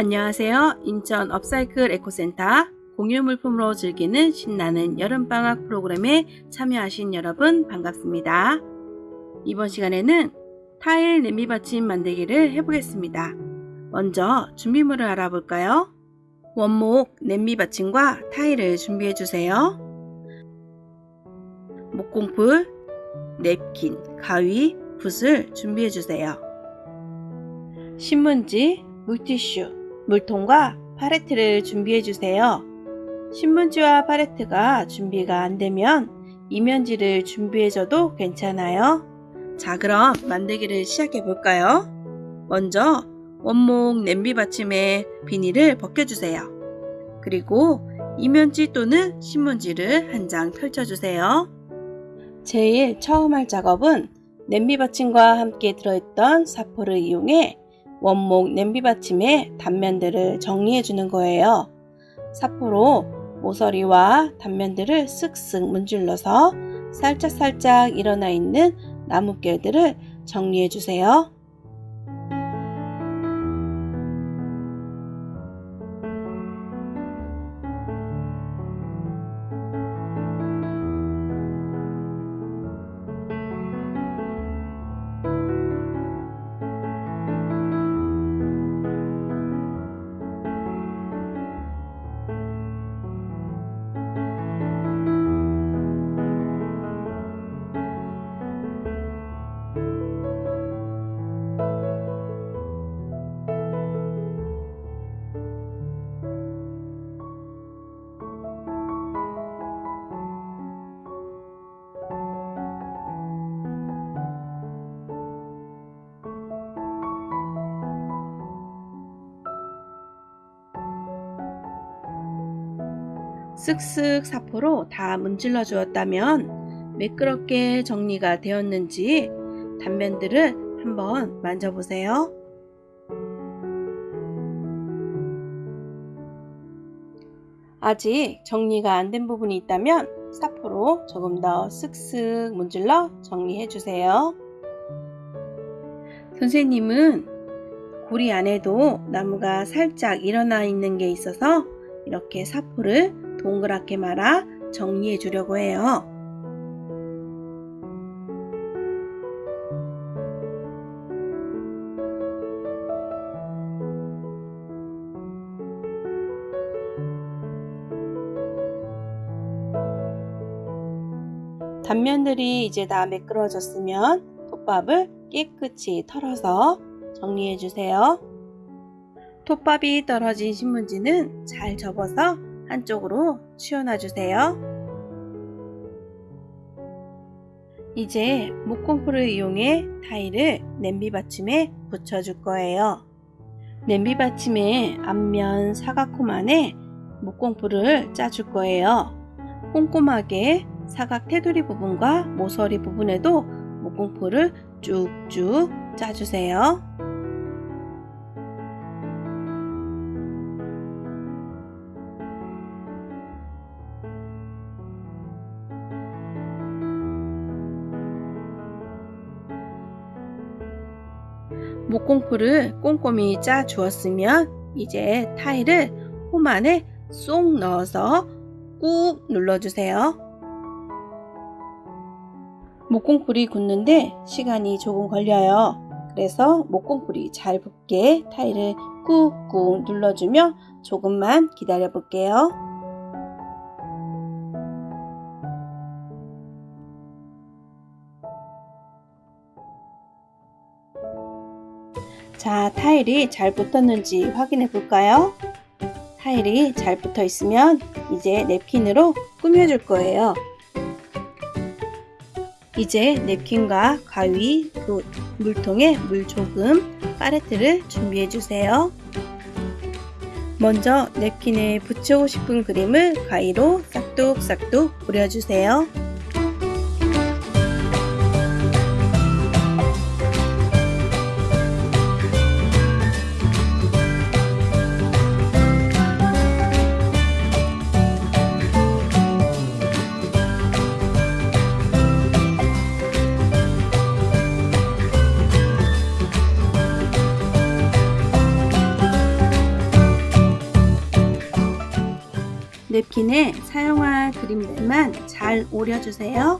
안녕하세요. 인천 업사이클 에코센터 공유 물품으로 즐기는 신나는 여름방학 프로그램에 참여하신 여러분 반갑습니다. 이번 시간에는 타일 냄비 받침 만들기를 해보겠습니다. 먼저 준비물을 알아볼까요? 원목 냄비 받침과 타일을 준비해주세요. 목공풀, 냅킨, 가위, 붓을 준비해주세요. 신문지, 물티슈, 물통과 팔레트를 준비해주세요. 신문지와 팔레트가 준비가 안되면 이면지를 준비해줘도 괜찮아요. 자 그럼 만들기를 시작해볼까요? 먼저 원목 냄비 받침에 비닐을 벗겨주세요. 그리고 이면지 또는 신문지를 한 장 펼쳐주세요. 제일 처음 할 작업은 냄비 받침과 함께 들어있던 사포를 이용해 원목 냄비 받침의 단면들을 정리해 주는 거예요. 사포로 모서리와 단면들을 쓱쓱 문질러서 살짝살짝 일어나 있는 나뭇결들을 정리해 주세요. 쓱쓱 사포로 다 문질러 주었다면 매끄럽게 정리가 되었는지 단면들을 한번 만져보세요. 아직 정리가 안 된 부분이 있다면 사포로 조금 더 쓱쓱 문질러 정리해 주세요. 선생님은 고리 안에도 나무가 살짝 일어나 있는 게 있어서 이렇게 사포를 동그랗게 말아 정리해 주려고 해요. 단면들이 이제 다 매끄러졌으면 톱밥을 깨끗이 털어서 정리해 주세요. 톱밥이 떨어진 신문지는 잘 접어서 한쪽으로 치워놔 주세요. 이제 목공풀을 이용해 타일을 냄비 받침에 붙여줄 거예요. 냄비 받침의 앞면 사각홈 안에 목공풀을 짜줄 거예요. 꼼꼼하게 사각 테두리 부분과 모서리 부분에도 목공풀을 쭉쭉 짜주세요. 공풀을 꼼꼼히 짜 주었으면 이제 타일을 홈 안에 쏙 넣어서 꾹 눌러주세요. 목공풀이 굳는데 시간이 조금 걸려요. 그래서 목공풀이 잘 붙게 타일을 꾹꾹 눌러주며 조금만 기다려 볼게요. 자, 타일이 잘 붙었는지 확인해 볼까요? 타일이 잘 붙어 있으면 이제 냅킨으로 꾸며줄 거예요. 이제 냅킨과 가위, 또 물통에 물 조금, 파레트를 준비해 주세요. 먼저 냅킨에 붙이고 싶은 그림을 가위로 싹둑싹둑 뿌려주세요. 냅킨에 사용할 그림들만 잘 오려주세요.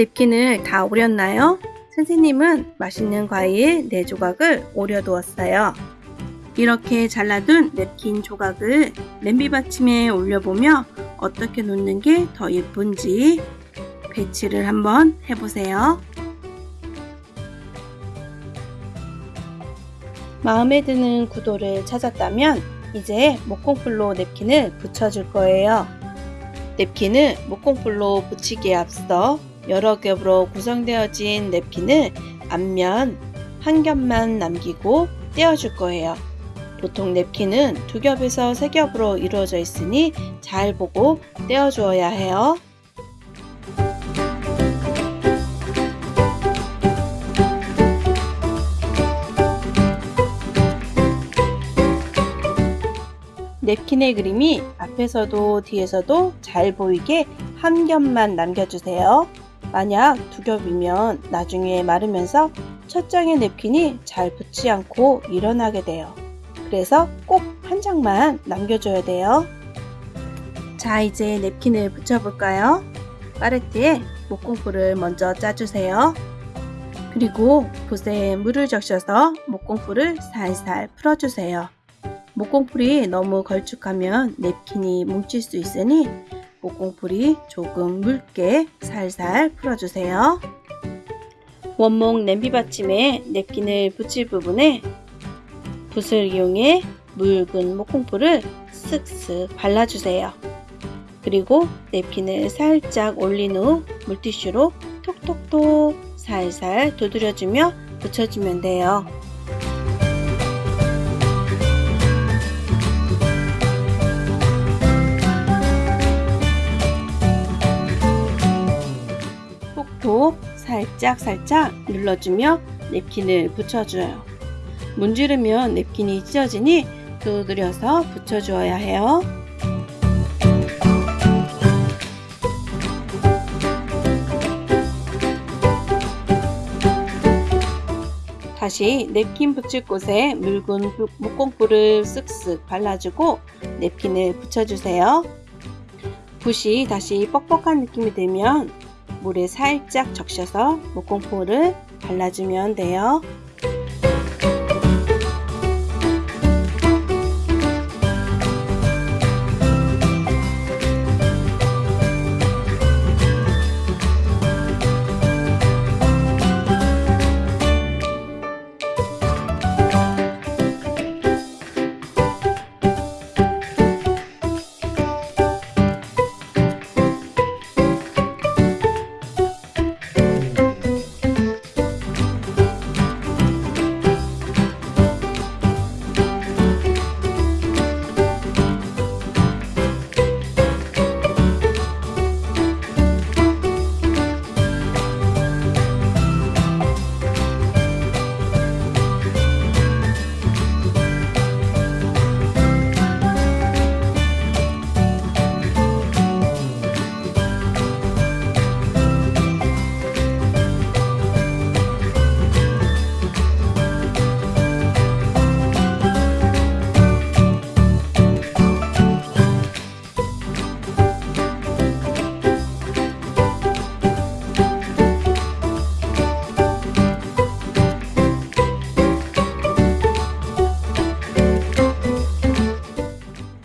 냅킨을 다 오렸나요? 선생님은 맛있는 과일 4조각을 오려두었어요. 이렇게 잘라둔 냅킨 조각을 냄비 받침에 올려보며 어떻게 놓는 게 더 예쁜지 배치를 한번 해보세요. 마음에 드는 구도를 찾았다면 이제 목공풀로 냅킨을 붙여줄 거예요. 냅킨을 목공풀로 붙이기에 앞서 여러 겹으로 구성되어진 냅킨을 앞면 한 겹만 남기고 떼어줄 거예요. 보통 냅킨은 두 겹에서 세 겹으로 이루어져 있으니 잘 보고 떼어주어야 해요. 냅킨의 그림이 앞에서도 뒤에서도 잘 보이게 한 겹만 남겨주세요. 만약 두 겹이면 나중에 마르면서 첫 장의 냅킨이 잘 붙지 않고 일어나게 돼요. 그래서 꼭 한 장만 남겨줘야 돼요. 자, 이제 냅킨을 붙여볼까요? 파레트에 목공풀을 먼저 짜주세요. 그리고 붓에 물을 적셔서 목공풀을 살살 풀어주세요. 목공풀이 너무 걸쭉하면 냅킨이 뭉칠 수 있으니 목공풀이 조금 묽게 살살 풀어주세요. 원목 냄비 받침에 냅킨을 붙일 부분에 붓을 이용해 묽은 목공풀을 쓱쓱 발라주세요. 그리고 냅킨을 살짝 올린 후 물티슈로 톡톡톡 살살 두드려주며 붙여주면 돼요. 살짝 살짝 눌러주며 냅킨을 붙여줘요. 문지르면 냅킨이 찢어지니 두드려서 붙여주어야 해요. 다시 냅킨 붙일 곳에 묽은 목공풀을 쓱쓱 발라주고 냅킨을 붙여주세요. 붓이 다시 뻑뻑한 느낌이 들면 물에 살짝 적셔서 목공풀을 발라주면 돼요.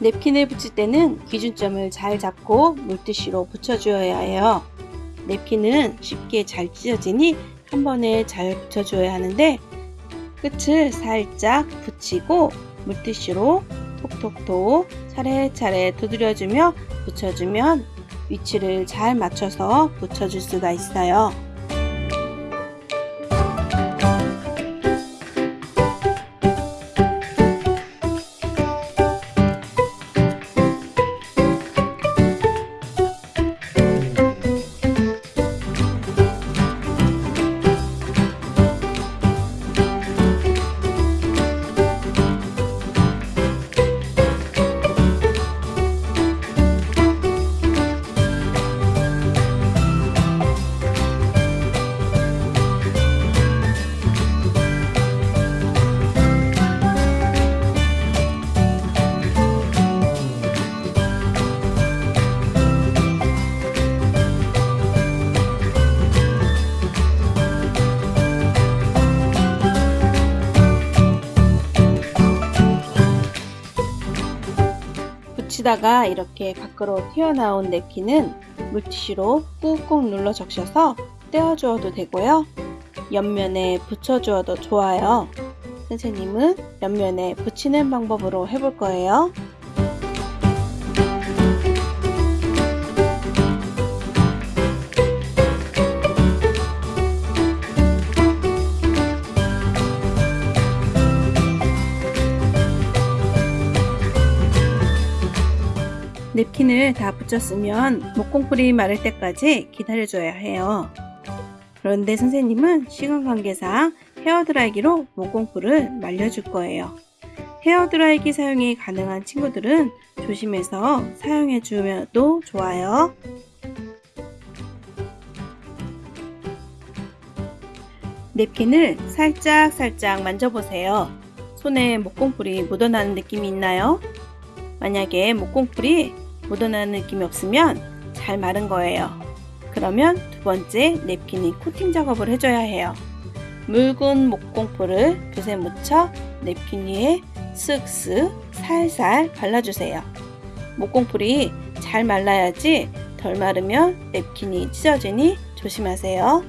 냅킨을 붙일 때는 기준점을 잘 잡고 물티슈로 붙여주어야 해요. 냅킨은 쉽게 잘 찢어지니 한 번에 잘 붙여줘야 하는데 끝을 살짝 붙이고 물티슈로 톡톡톡 차례차례 두드려주며 붙여주면 위치를 잘 맞춰서 붙여줄 수가 있어요. 붙이다가 이렇게 밖으로 튀어나온 냅킨은 물티슈로 꾹꾹 눌러 적셔서 떼어주어도 되고요. 옆면에 붙여주어도 좋아요. 선생님은 옆면에 붙이는 방법으로 해볼 거예요. 냅킨을 다 붙였으면 목공풀이 마를 때까지 기다려줘야 해요. 그런데 선생님은 시간 관계상 헤어드라이기로 목공풀을 말려줄 거예요. 헤어드라이기 사용이 가능한 친구들은 조심해서 사용해 주면도 좋아요. 냅킨을 살짝 살짝 만져보세요. 손에 목공풀이 묻어나는 느낌이 있나요? 만약에 목공풀이 묻어나는 느낌이 없으면 잘 마른 거예요. 그러면 두 번째 냅킨이 코팅 작업을 해줘야 해요. 묽은 목공풀을 붓에 묻혀 냅킨 위에 쓱쓱 살살 발라주세요. 목공풀이 잘 말라야지 덜 마르면 냅킨이 찢어지니 조심하세요.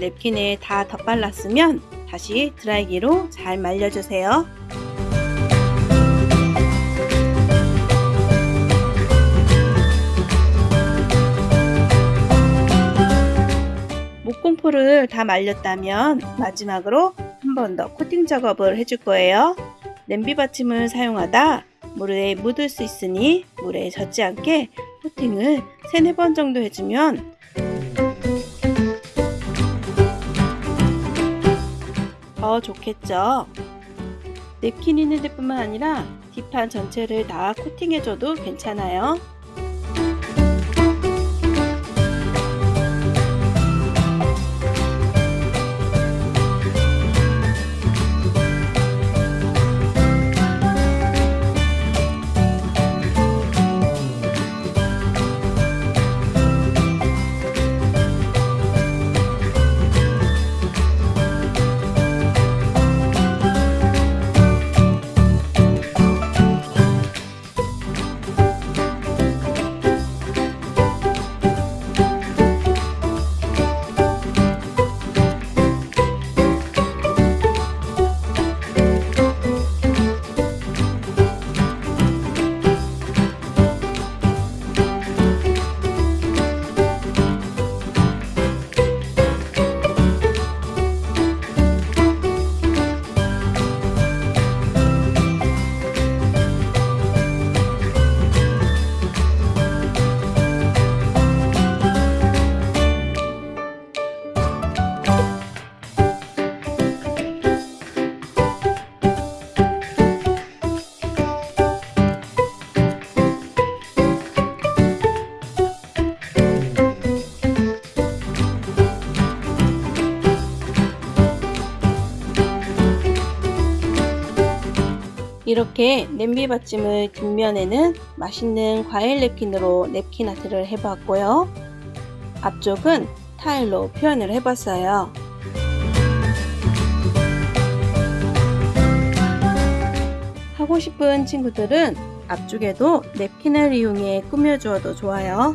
냅킨에 다 덧발랐으면 다시 드라이기로 잘 말려주세요. 목공풀을 다 말렸다면 마지막으로 한 번 더 코팅 작업을 해줄 거예요. 냄비 받침을 사용하다 물에 묻을 수 있으니 물에 젖지 않게 코팅을 3, 4번 정도 해주면 더 좋겠죠. 냅킨 있는 데뿐만 아니라 뒷판 전체를 다 코팅해줘도 괜찮아요. 이렇게 냄비 받침을 뒷면에는 맛있는 과일 냅킨으로 냅킨 아트를 해봤고요. 앞쪽은 타일로 표현을 해봤어요. 하고 싶은 친구들은 앞쪽에도 냅킨을 이용해 꾸며주어도 좋아요.